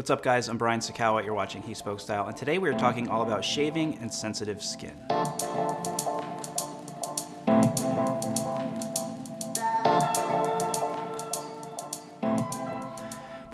What's up guys, I'm Brian Sacawa, you're watching He Spoke Style, and today we're talking all about shaving and sensitive skin.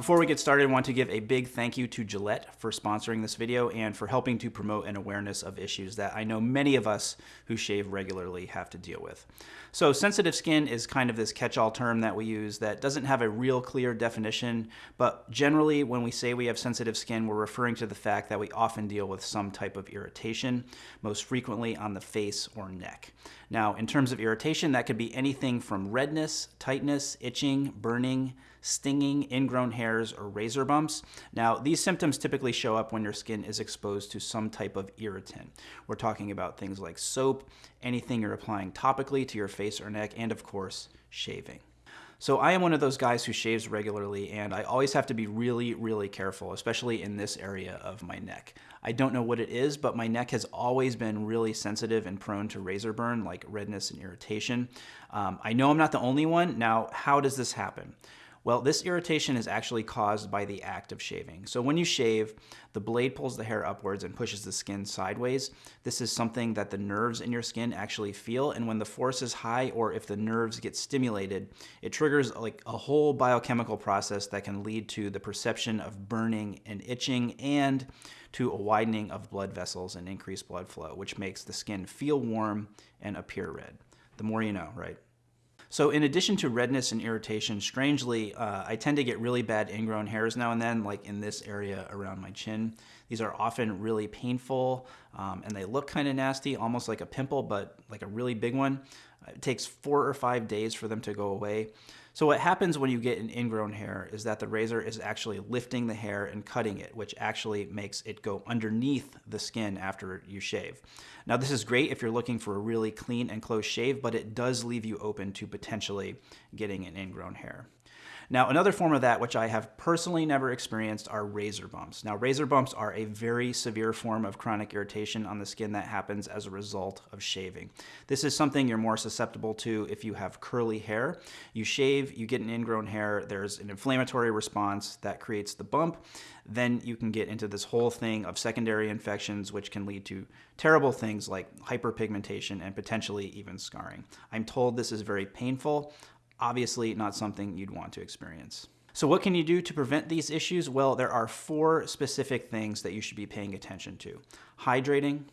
Before we get started, I want to give a big thank you to Gillette for sponsoring this video and for helping to promote an awareness of issues that I know many of us who shave regularly have to deal with. So sensitive skin is kind of this catch-all term that we use that doesn't have a real clear definition, but generally when we say we have sensitive skin, we're referring to the fact that we often deal with some type of irritation, most frequently on the face or neck. Now, in terms of irritation, that could be anything from redness, tightness, itching, burning, stinging, ingrown or razor bumps. Now, these symptoms typically show up when your skin is exposed to some type of irritant. We're talking about things like soap, anything you're applying topically to your face or neck, and of course, shaving. So I am one of those guys who shaves regularly and I always have to be really, really careful, especially in this area of my neck. I don't know what it is, but my neck has always been really sensitive and prone to razor burn, like redness and irritation. Um, I know I'm not the only one. Now, how does this happen? Well, this irritation is actually caused by the act of shaving. So when you shave, the blade pulls the hair upwards and pushes the skin sideways. This is something that the nerves in your skin actually feel, and when the force is high or if the nerves get stimulated, it triggers like a whole biochemical process that can lead to the perception of burning and itching and to a widening of blood vessels and increased blood flow, which makes the skin feel warm and appear red. The more you know, right? So in addition to redness and irritation, strangely, uh, I tend to get really bad ingrown hairs now and then, like in this area around my chin. These are often really painful um, and they look kind of nasty, almost like a pimple, but like a really big one. It takes four or five days for them to go away. So what happens when you get an ingrown hair is that the razor is actually lifting the hair and cutting it, which actually makes it go underneath the skin after you shave. Now this is great if you're looking for a really clean and close shave, but it does leave you open to potentially getting an ingrown hair. Now, another form of that, which I have personally never experienced, are razor bumps. Now, razor bumps are a very severe form of chronic irritation on the skin that happens as a result of shaving. This is something you're more susceptible to if you have curly hair. You shave, you get an ingrown hair, there's an inflammatory response that creates the bump. Then you can get into this whole thing of secondary infections, which can lead to terrible things like hyperpigmentation and potentially even scarring. I'm told this is very painful. Obviously not something you'd want to experience. So what can you do to prevent these issues? Well, there are four specific things that you should be paying attention to. Hydrating,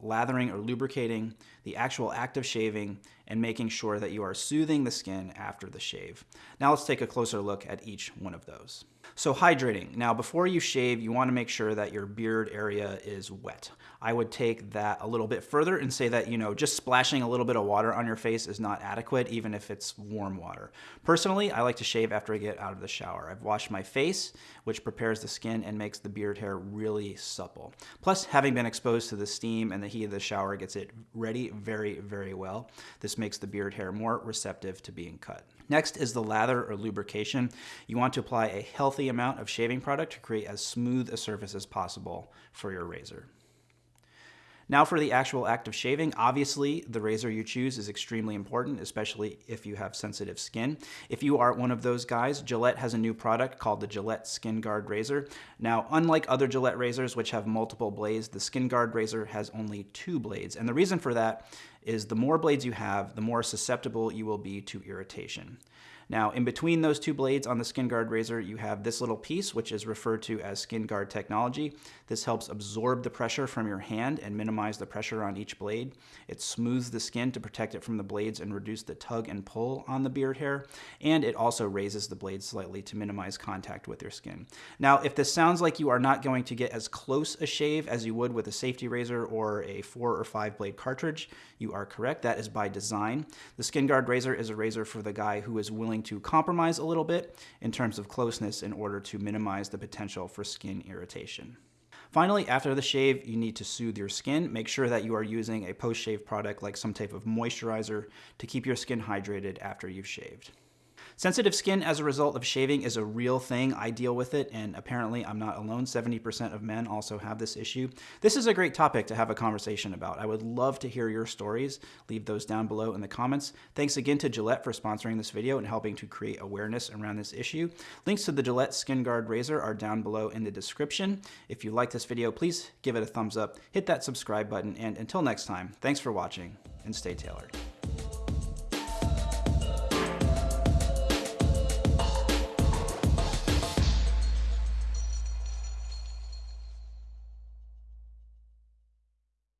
lathering or lubricating, the actual act of shaving, and making sure that you are soothing the skin after the shave. Now let's take a closer look at each one of those. So hydrating. Now before you shave, you want to make sure that your beard area is wet. I would take that a little bit further and say that, you know, just splashing a little bit of water on your face is not adequate, even if it's warm water. Personally, I like to shave after I get out of the shower. I've washed my face, which prepares the skin and makes the beard hair really supple. Plus, having been exposed to the steam and the heat of the shower gets it ready very, very well. This makes the beard hair more receptive to being cut. Next is the lather or lubrication. You want to apply a healthy amount of shaving product to create as smooth a surface as possible for your razor. Now for the actual act of shaving, obviously the razor you choose is extremely important, especially if you have sensitive skin. If you are one of those guys, Gillette has a new product called the Gillette Skin Guard Razor. Now, unlike other Gillette razors, which have multiple blades, the Skin Guard razor has only two blades. And the reason for that is the more blades you have, the more susceptible you will be to irritation. Now, in between those two blades on the Skin Guard razor, you have this little piece, which is referred to as Skin Guard technology. This helps absorb the pressure from your hand and minimize the pressure on each blade. It smooths the skin to protect it from the blades and reduce the tug and pull on the beard hair. And it also raises the blade slightly to minimize contact with your skin. Now, if this sounds like you are not going to get as close a shave as you would with a safety razor or a four or five blade cartridge, you are correct. That is by design. The Skin Guard razor is a razor for the guy who is willing to compromise a little bit in terms of closeness in order to minimize the potential for skin irritation. Finally, after the shave, you need to soothe your skin. Make sure that you are using a post-shave product like some type of moisturizer to keep your skin hydrated after you've shaved. Sensitive skin as a result of shaving is a real thing. I deal with it, and apparently I'm not alone. 70% of men also have this issue. This is a great topic to have a conversation about. I would love to hear your stories. Leave those down below in the comments. Thanks again to Gillette for sponsoring this video and helping to create awareness around this issue. Links to the Gillette Skin Guard Razor are down below in the description. If you like this video, please give it a thumbs up, hit that subscribe button, and until next time, thanks for watching and stay tailored.